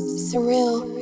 Surreal.